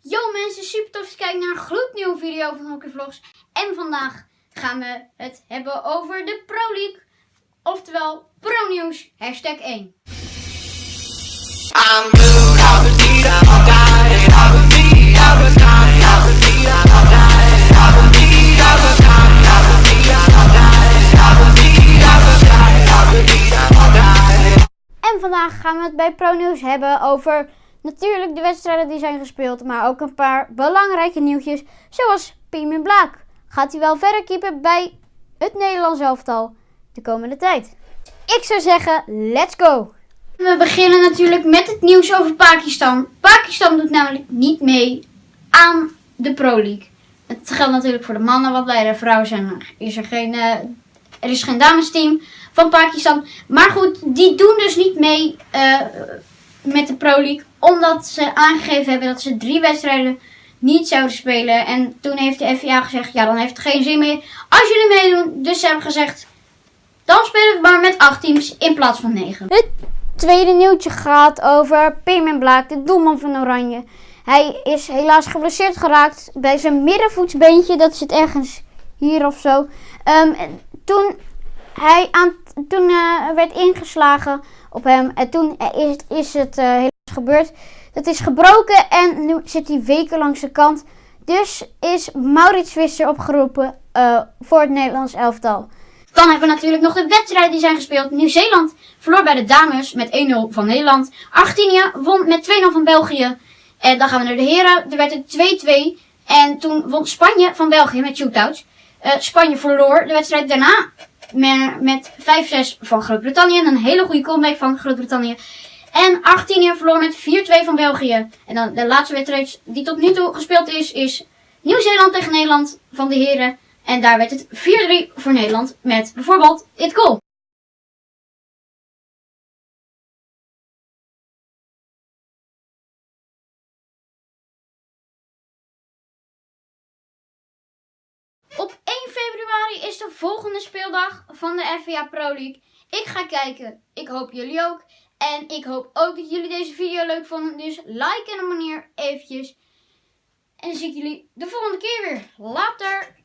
Yo mensen, super tof dat je kijkt naar een gloednieuwe video van Hockey Vlogs. En vandaag gaan we het hebben over de Pro League. Oftewel Pro Nieuws, hashtag 1. I'm moved, I would need a guy, I would need a guy, I would need a guy, I would need a guy, I would need a guy, I would need a guy, I would need a guy. En vandaag gaan we het bij Pro Nieuws hebben over natuurlijk de wedstrijden die zijn gespeeld. Maar ook een paar belangrijke nieuwtjes. Zoals Piemin Blaak. Gaat hij wel verder keepen bij het Nederlands elftal de komende tijd? Ik zou zeggen, let's go! We beginnen natuurlijk met het nieuws over Pakistan. Pakistan doet namelijk niet mee aan de Pro League. Het geldt natuurlijk voor de mannen, want bij de vrouwen zijn er, is er geen, eh, er is geen damesteam van Pakistan. Maar goed, die doen dus niet mee eh, met de Pro League. Omdat ze aangegeven hebben dat ze drie wedstrijden niet zouden spelen. En toen heeft de FIA gezegd, ja dan heeft het geen zin meer als jullie meedoen. Dus ze hebben gezegd, dan spelen we maar met acht teams in plaats van negen. Het tweede nieuwtje gaat over Payman Blaak, de doelman van Oranje. Hij is helaas geblesseerd geraakt bij zijn middenvoetsbeentje. Dat zit ergens hier of zo. En toen hij aan, toen eh, werd ingeslagen op hem. En toen is, is het eh, helaas gebeurd. Het is gebroken en nu zit hij weken langs de kant. Dus is Maurits Visser opgeroepen eh, voor het Nederlands elftal. Dan hebben we natuurlijk nog de wedstrijden die zijn gespeeld. Nieuw-Zeeland verloor bij de dames met 1-0 van Nederland. Argentinië won met 2-0 van België. En dan gaan we naar de heren. Er werd het 2-2. En toen won Spanje van België met shootouts. Eh, Spanje verloor de wedstrijd daarna met, met 5-6 van Groot-Brittannië. Een hele goede comeback van Groot-Brittannië. En Argentinië verloor met 4-2 van België. En dan de laatste wedstrijd die tot nu toe gespeeld is, is Nieuw-Zeeland tegen Nederland van de heren. En daar werd het 4-3 voor Nederland met bijvoorbeeld dit goal. Is de volgende speeldag van de FVA Pro League. Ik ga kijken. Ik hoop jullie ook. En ik hoop ook dat jullie deze video leuk vonden. Dus like en abonneer eventjes. En dan zie ik jullie de volgende keer weer. Later!